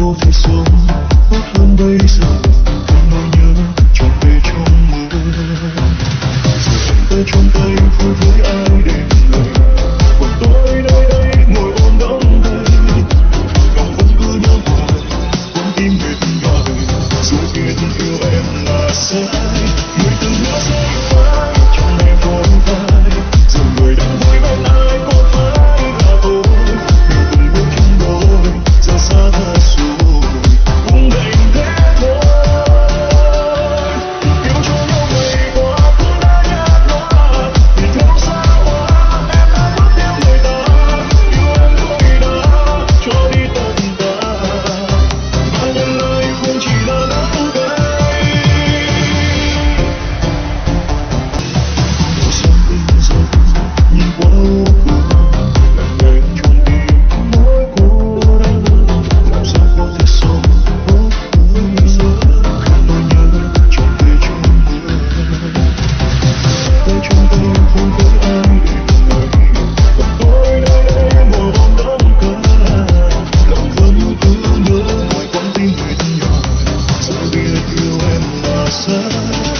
cô phải xuống tốt hơn giờ không nỗi nhớ tròn về trong mơ. Tôi trong tay vui với ai đến lời còn tôi nơi đây ngồi ôm đắm đây lòng vẫn cứ nhớ hoài, con tim mệt nhòa dù biết yêu em là sai. love.